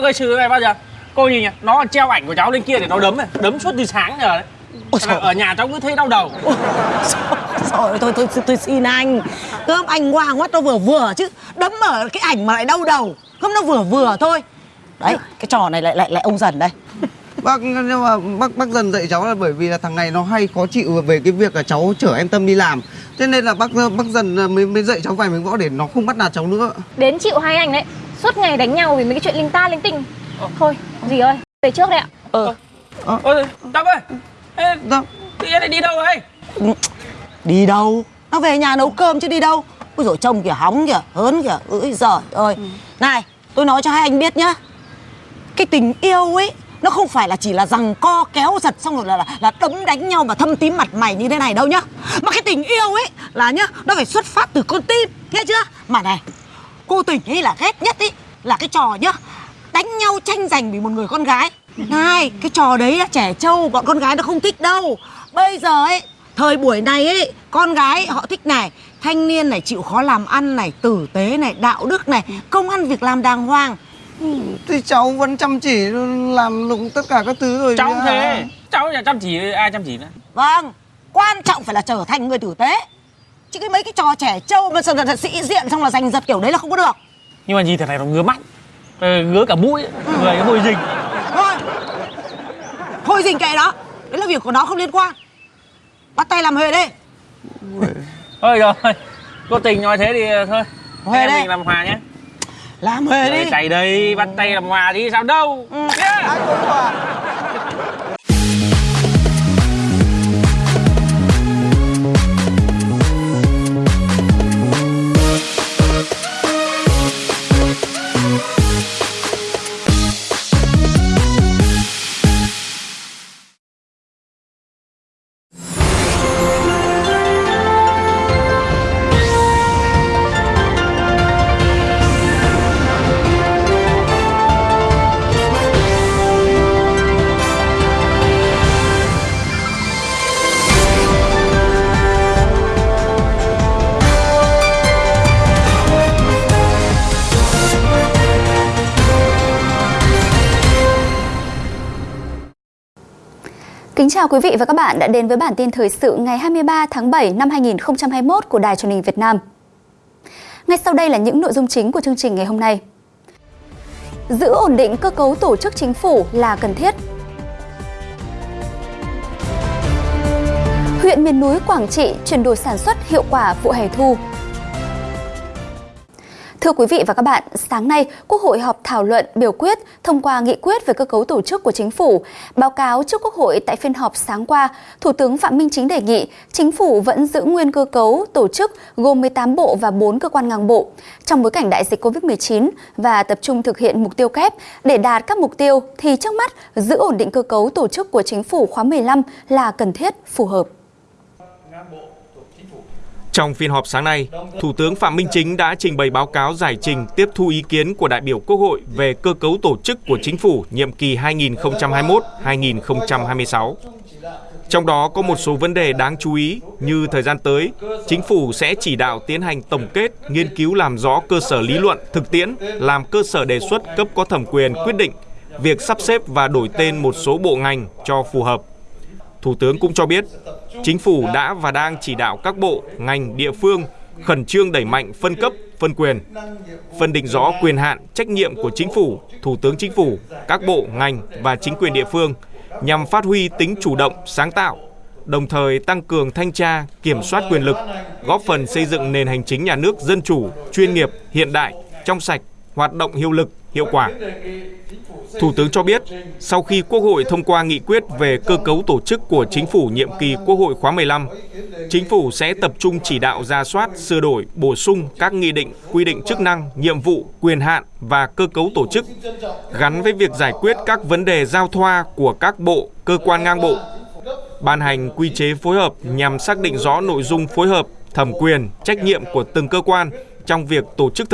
Cháu gây sự này bao giờ? Cô nhìn nhỉ Nó còn treo ảnh của cháu lên kia để nó đấm này Đấm suốt từ sáng giờ đấy. Ôi trời. Ở nhà cháu cứ thấy đau đầu. Rồi thôi tôi, tôi xin anh. Cơm anh ngoan quá nó vừa vừa chứ Đấm ở cái ảnh mà lại đau đầu. Không nó vừa vừa thôi. Đấy cái trò này lại lại lại ông dần đây. Bác nhưng mà bác bác dần dạy cháu là bởi vì là thằng này nó hay khó chịu về cái việc là cháu chở em Tâm đi làm. Thế nên là bác bác dần mới mới dạy cháu vài miếng võ để nó không bắt nạt cháu nữa. Đến chịu hai anh đấy Suốt ngày đánh nhau vì mấy cái chuyện linh ta linh tinh. Thôi dì ơi Về trước đây ạ. Ờ. Ôi Tâm ơi. Ê, Đâu? Tự nhiên lại đi đâu đấy Đi đâu? Nó về nhà nấu cơm chứ đi đâu? Ôi dồi trông kìa hóng kìa Hớn kìa. Ôi giời ơi. Này tôi nói cho hai anh biết nhá. Cái tình yêu ấy nó không phải là chỉ là rằng co kéo giật xong rồi là, là là đấm đánh nhau mà thâm tím mặt mày như thế này đâu nhá. Mà cái tình yêu ấy là nhá nó phải xuất phát từ con tim nghe chưa? Mà này cô tình ấy là ghét nhất ấy là cái trò nhá đánh nhau tranh giành vì một người con gái. Này cái trò đấy là trẻ trâu bọn con gái nó không thích đâu. Bây giờ ấy thời buổi này ấy con gái họ thích này thanh niên này chịu khó làm ăn này tử tế này đạo đức này công ăn việc làm đàng hoàng. Thì cháu vẫn chăm chỉ làm lụng tất cả các thứ rồi. Cháu thế Cháu nhà chăm chỉ ai chăm chỉ nữa? Vâng, quan trọng phải là trở thành người tử tế Chứ cái mấy cái trò trẻ trâu mà sợ là sĩ diện xong là giành giật kiểu đấy là không có được. Nhưng mà nhìn thằng này nó ngứa mắt. Ờ, Ngứa cả mũi. Ấy. Người cái mùi rình. Thôi. Thôi dình kệ đó Đấy là việc của nó không liên quan. Bắt tay làm huề đi. Thôi rồi. Cô tình nói thế thì thôi. Huề Anh em đây. mình làm hòa nhé. Làm huề Rồi đi. chạy đây bắt tay làm hòa đi. Sao đâu? Ừ. yeah. Kính chào quý vị và các bạn đã đến với bản tin thời sự ngày 23 tháng 7 năm 2021 của Đài truyền hình Việt Nam. Ngay sau đây là những nội dung chính của chương trình ngày hôm nay. Giữ ổn định cơ cấu tổ chức chính phủ là cần thiết. Huyện miền núi Quảng Trị chuyển đổi sản xuất hiệu quả vụ hè thu. Thưa quý vị và các bạn, sáng nay, Quốc hội họp thảo luận biểu quyết thông qua nghị quyết về cơ cấu tổ chức của chính phủ. Báo cáo trước Quốc hội tại phiên họp sáng qua, Thủ tướng Phạm Minh Chính đề nghị chính phủ vẫn giữ nguyên cơ cấu tổ chức gồm 18 bộ và 4 cơ quan ngang bộ trong bối cảnh đại dịch COVID-19 và tập trung thực hiện mục tiêu kép để đạt các mục tiêu thì trước mắt giữ ổn định cơ cấu tổ chức của chính phủ khóa 15 là cần thiết, phù hợp. Trong phiên họp sáng nay, Thủ tướng Phạm Minh Chính đã trình bày báo cáo giải trình tiếp thu ý kiến của đại biểu Quốc hội về cơ cấu tổ chức của chính phủ nhiệm kỳ 2021-2026. Trong đó có một số vấn đề đáng chú ý như thời gian tới, chính phủ sẽ chỉ đạo tiến hành tổng kết, nghiên cứu làm rõ cơ sở lý luận, thực tiễn, làm cơ sở đề xuất cấp có thẩm quyền quyết định việc sắp xếp và đổi tên một số bộ ngành cho phù hợp. Thủ tướng cũng cho biết, chính phủ đã và đang chỉ đạo các bộ, ngành, địa phương khẩn trương đẩy mạnh phân cấp, phân quyền, phân định rõ quyền hạn, trách nhiệm của chính phủ, thủ tướng chính phủ, các bộ, ngành và chính quyền địa phương nhằm phát huy tính chủ động, sáng tạo, đồng thời tăng cường thanh tra, kiểm soát quyền lực, góp phần xây dựng nền hành chính nhà nước dân chủ, chuyên nghiệp, hiện đại, trong sạch, hoạt động hiệu lực, hiệu quả. Thủ tướng cho biết, sau khi Quốc hội thông qua nghị quyết về cơ cấu tổ chức của chính phủ nhiệm kỳ Quốc hội khóa 15, chính phủ sẽ tập trung chỉ đạo ra soát, sửa đổi, bổ sung các nghị định, quy định chức năng, nhiệm vụ, quyền hạn và cơ cấu tổ chức gắn với việc giải quyết các vấn đề giao thoa của các bộ, cơ quan ngang bộ, ban hành quy chế phối hợp nhằm xác định rõ nội dung phối hợp, thẩm quyền, trách nhiệm của từng cơ quan trong việc tổ chức thực